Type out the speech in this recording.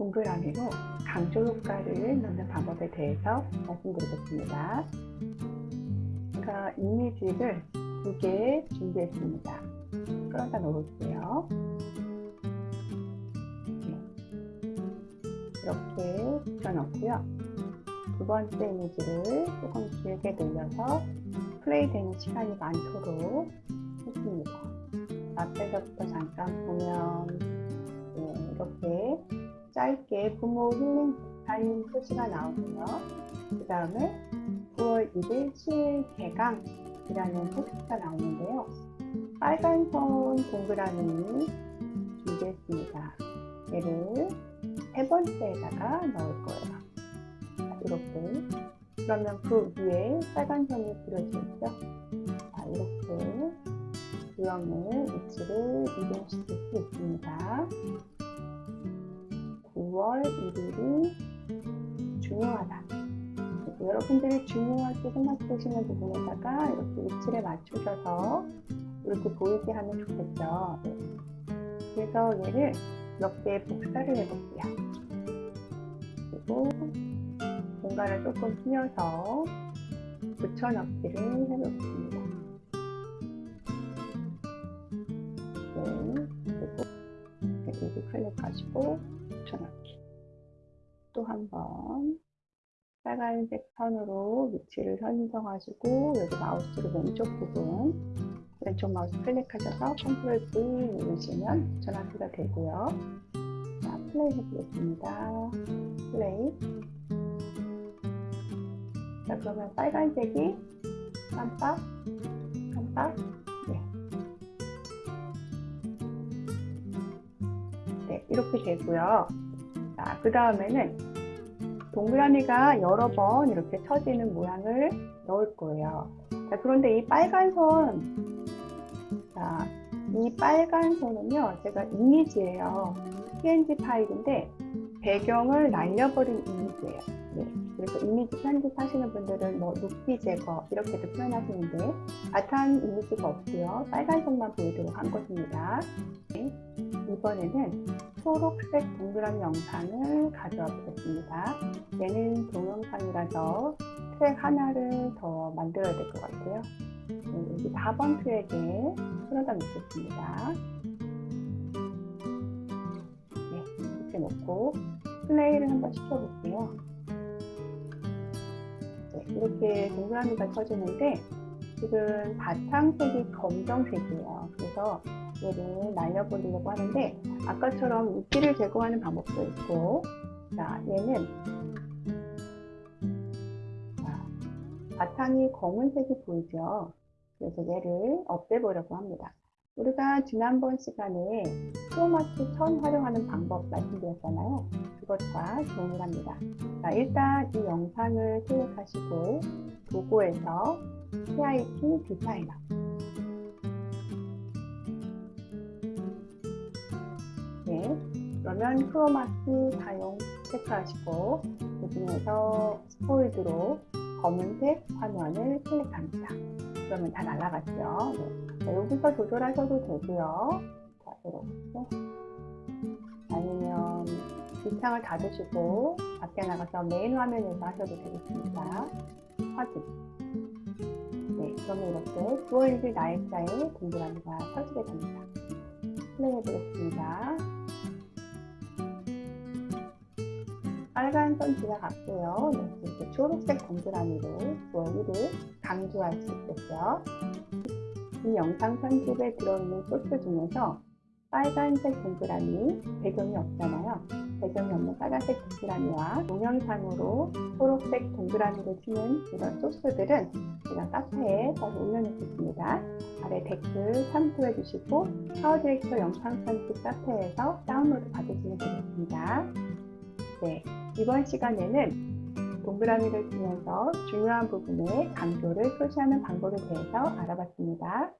동그라미로 강조 효과를 넣는 방법에 대해서 말씀드리겠습니다. 제가 이미지를 두 개 준비했습니다. 끌어다 놓을게요. 네. 이렇게 붙여넣고요. 두 번째 이미지를 조금 길게 늘려서 플레이되는 시간이 많도록 했습니다. 앞에서부터 잠깐 보면 네, 이렇게 짧게 부모 힐링 타임 표시가 나오고요. 그 다음에 9월 1일 수요일 개강이라는 포스트가 나오는데요. 빨간 선 동그라미 준비했습니다. 얘를 세 번째에다가 넣을 거예요. 자, 이렇게. 그러면 그 위에 빨간 선이 그려지죠? 자, 이렇게 유형의 위치를 이동시킬 수 있습니다. 9월 1일이 중요하다. 여러분들이 중요하게 생각되시는 부분에다가 이렇게 위치를 맞추셔서 이렇게 보이게 하면 좋겠죠. 네. 그래서 얘를 몇 개 복사를 해볼게요. 그리고 공간을 조금 띄어서 붙여넣기를 해보겠습니다. 네, 클릭하시고 붙여넣기. 또 한번 빨간색 선으로 위치를 선정하시고 여기 마우스로 왼쪽 부분 왼쪽 마우스 클릭하셔서 Control V 누르시면 붙여넣기가 되고요. 자, 플레이 해보겠습니다. 플레이. 자, 그러면 빨간색이 깜빡, 깜빡, 이렇게 되고요. 자, 그 다음에는 동그라미가 여러 번 이렇게 쳐지는 모양을 넣을 거예요. 자, 그런데 이 빨간 선, 자, 이 빨간 선은요, 제가 이미지예요. png 파일인데 배경을 날려버린 이미지예요. 네. 그래서 이미지 편집하시는 분들은 뭐 눕기 제거 이렇게도 표현하시는데 바탕 이미지가 없고요. 빨간 선만 보이도록 한 것입니다. 네. 이번에는 초록색 동그라미 영상을 가져와 보겠습니다. 얘는 동영상이라서 트랙 하나를 더 만들어야 될 것 같아요. 네, 여기 4번 트랙에 풀어다 놓겠습니다. 네, 이렇게 놓고 플레이를 한번 시켜볼게요. 네, 이렇게 동그라미가 쳐지는데 지금 바탕색이 검정색이에요. 그래서 얘를 날려버리려고 하는데 아까처럼 이끼를 제거하는 방법도 있고 자 얘는 자, 바탕이 검은색이 보이죠? 그래서 얘를 없애보려고 합니다. 우리가 지난번 시간에 크로마키 천 활용하는 방법 말씀드렸잖아요. 그것과 동일합니다. 자, 일단 이 영상을 클릭하시고 도구에서 CIP 디자이너 그러면 크로마키 사용 체크하시고 그 중에서 스포이드로 검은색 화면을 클릭합니다. 그러면 다 날아갔죠. 네. 자, 여기서 조절하셔도 되고요. 자, 이렇게 아니면 밑창을 닫으시고 밖에 나가서 메인 화면에서 하셔도 되겠습니다. 확인. 네, 그러면 이렇게 9월 1일 날짜에 동그라미가 펴지게 됩니다. 플레이 해 보겠습니다. 빨간 선 지나갔고요. 이렇게 초록색 동그라미로 9월1을 강조할 수 있겠죠. 이 영상 편집에 들어있는 소스 중에서 빨간색 동그라미, 배경이 없잖아요. 배경이 없는 빨간색 동그라미와 동영상으로 초록색 동그라미를 치는 이런 소스들은 제가 카페에 다시 올려놓겠습니다. 아래 댓글 참고해 주시고 파워 디렉터 영상 편집 카페에서 다운로드 받으시면 되겠습니다. 네, 이번 시간에는 동그라미를 치면서 중요한 부분에 강조를 표시하는 방법에 대해서 알아봤습니다.